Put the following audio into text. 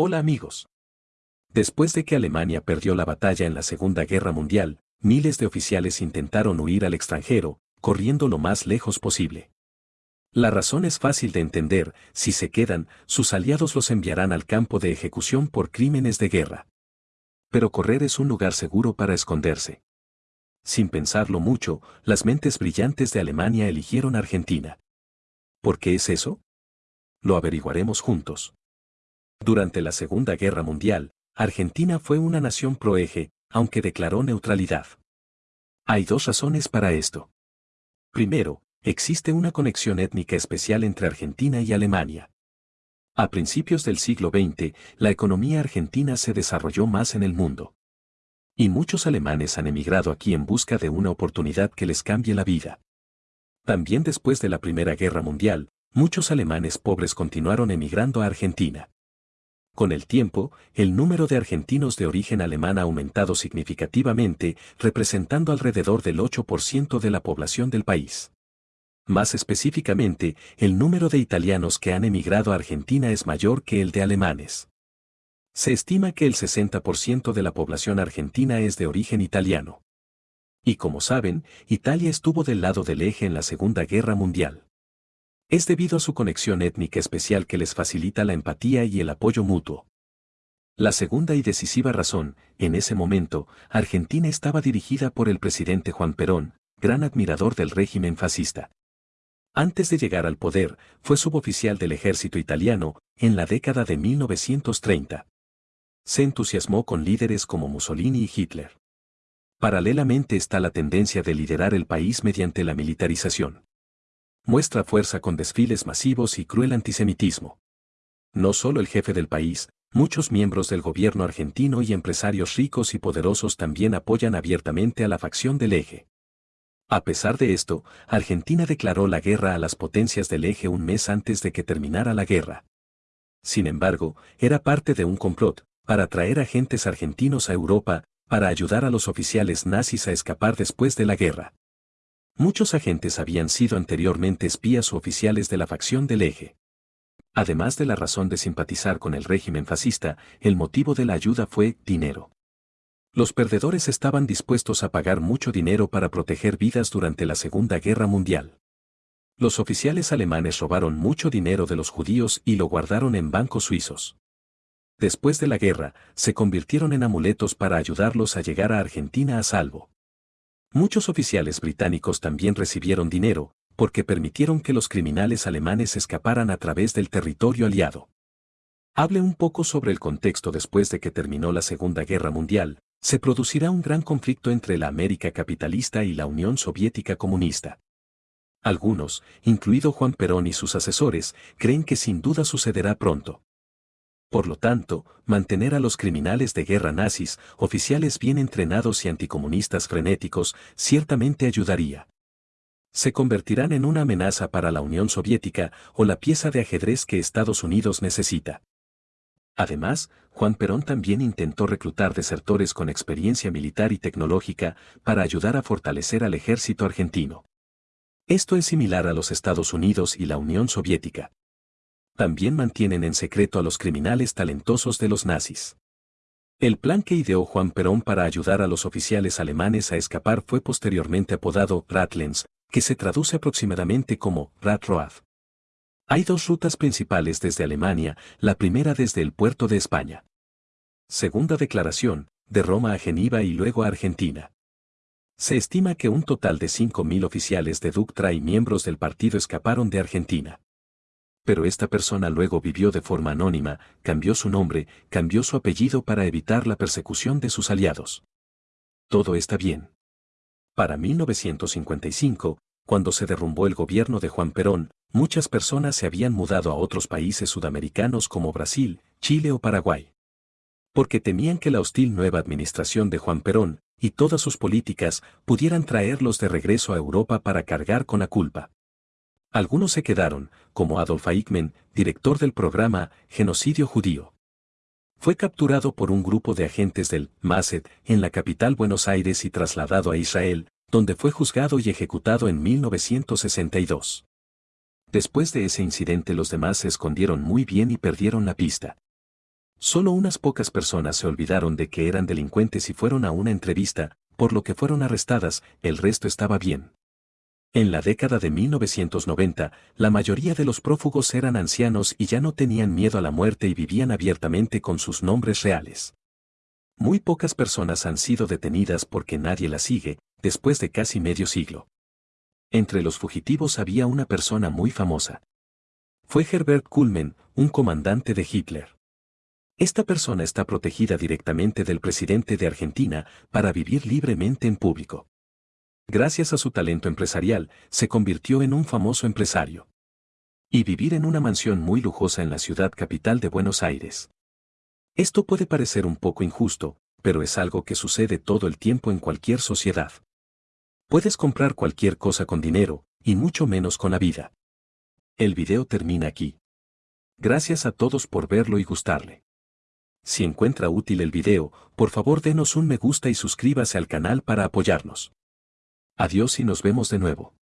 Hola amigos. Después de que Alemania perdió la batalla en la Segunda Guerra Mundial, miles de oficiales intentaron huir al extranjero, corriendo lo más lejos posible. La razón es fácil de entender, si se quedan, sus aliados los enviarán al campo de ejecución por crímenes de guerra. Pero correr es un lugar seguro para esconderse. Sin pensarlo mucho, las mentes brillantes de Alemania eligieron Argentina. ¿Por qué es eso? Lo averiguaremos juntos. Durante la Segunda Guerra Mundial, Argentina fue una nación proeje, aunque declaró neutralidad. Hay dos razones para esto. Primero, existe una conexión étnica especial entre Argentina y Alemania. A principios del siglo XX, la economía argentina se desarrolló más en el mundo. Y muchos alemanes han emigrado aquí en busca de una oportunidad que les cambie la vida. También después de la Primera Guerra Mundial, muchos alemanes pobres continuaron emigrando a Argentina. Con el tiempo, el número de argentinos de origen alemán ha aumentado significativamente, representando alrededor del 8% de la población del país. Más específicamente, el número de italianos que han emigrado a Argentina es mayor que el de alemanes. Se estima que el 60% de la población argentina es de origen italiano. Y como saben, Italia estuvo del lado del eje en la Segunda Guerra Mundial. Es debido a su conexión étnica especial que les facilita la empatía y el apoyo mutuo. La segunda y decisiva razón, en ese momento, Argentina estaba dirigida por el presidente Juan Perón, gran admirador del régimen fascista. Antes de llegar al poder, fue suboficial del ejército italiano, en la década de 1930. Se entusiasmó con líderes como Mussolini y Hitler. Paralelamente está la tendencia de liderar el país mediante la militarización muestra fuerza con desfiles masivos y cruel antisemitismo. No solo el jefe del país, muchos miembros del gobierno argentino y empresarios ricos y poderosos también apoyan abiertamente a la facción del eje. A pesar de esto, Argentina declaró la guerra a las potencias del eje un mes antes de que terminara la guerra. Sin embargo, era parte de un complot, para traer agentes argentinos a Europa, para ayudar a los oficiales nazis a escapar después de la guerra. Muchos agentes habían sido anteriormente espías o oficiales de la facción del eje. Además de la razón de simpatizar con el régimen fascista, el motivo de la ayuda fue dinero. Los perdedores estaban dispuestos a pagar mucho dinero para proteger vidas durante la Segunda Guerra Mundial. Los oficiales alemanes robaron mucho dinero de los judíos y lo guardaron en bancos suizos. Después de la guerra, se convirtieron en amuletos para ayudarlos a llegar a Argentina a salvo. Muchos oficiales británicos también recibieron dinero, porque permitieron que los criminales alemanes escaparan a través del territorio aliado. Hable un poco sobre el contexto después de que terminó la Segunda Guerra Mundial, se producirá un gran conflicto entre la América capitalista y la Unión Soviética comunista. Algunos, incluido Juan Perón y sus asesores, creen que sin duda sucederá pronto. Por lo tanto, mantener a los criminales de guerra nazis, oficiales bien entrenados y anticomunistas frenéticos, ciertamente ayudaría. Se convertirán en una amenaza para la Unión Soviética o la pieza de ajedrez que Estados Unidos necesita. Además, Juan Perón también intentó reclutar desertores con experiencia militar y tecnológica para ayudar a fortalecer al ejército argentino. Esto es similar a los Estados Unidos y la Unión Soviética también mantienen en secreto a los criminales talentosos de los nazis. El plan que ideó Juan Perón para ayudar a los oficiales alemanes a escapar fue posteriormente apodado Ratlens, que se traduce aproximadamente como Ratroad. Hay dos rutas principales desde Alemania, la primera desde el puerto de España. Segunda declaración, de Roma a Geneva y luego a Argentina. Se estima que un total de 5.000 oficiales de Ductra y miembros del partido escaparon de Argentina pero esta persona luego vivió de forma anónima, cambió su nombre, cambió su apellido para evitar la persecución de sus aliados. Todo está bien. Para 1955, cuando se derrumbó el gobierno de Juan Perón, muchas personas se habían mudado a otros países sudamericanos como Brasil, Chile o Paraguay. Porque temían que la hostil nueva administración de Juan Perón, y todas sus políticas, pudieran traerlos de regreso a Europa para cargar con la culpa. Algunos se quedaron, como Adolf Eichmann, director del programa Genocidio Judío. Fue capturado por un grupo de agentes del MASED en la capital Buenos Aires y trasladado a Israel, donde fue juzgado y ejecutado en 1962. Después de ese incidente los demás se escondieron muy bien y perdieron la pista. Solo unas pocas personas se olvidaron de que eran delincuentes y fueron a una entrevista, por lo que fueron arrestadas, el resto estaba bien. En la década de 1990, la mayoría de los prófugos eran ancianos y ya no tenían miedo a la muerte y vivían abiertamente con sus nombres reales. Muy pocas personas han sido detenidas porque nadie las sigue, después de casi medio siglo. Entre los fugitivos había una persona muy famosa. Fue Herbert Kuhlmann, un comandante de Hitler. Esta persona está protegida directamente del presidente de Argentina para vivir libremente en público gracias a su talento empresarial, se convirtió en un famoso empresario. Y vivir en una mansión muy lujosa en la ciudad capital de Buenos Aires. Esto puede parecer un poco injusto, pero es algo que sucede todo el tiempo en cualquier sociedad. Puedes comprar cualquier cosa con dinero, y mucho menos con la vida. El video termina aquí. Gracias a todos por verlo y gustarle. Si encuentra útil el video, por favor denos un me gusta y suscríbase al canal para apoyarnos. Adiós y nos vemos de nuevo.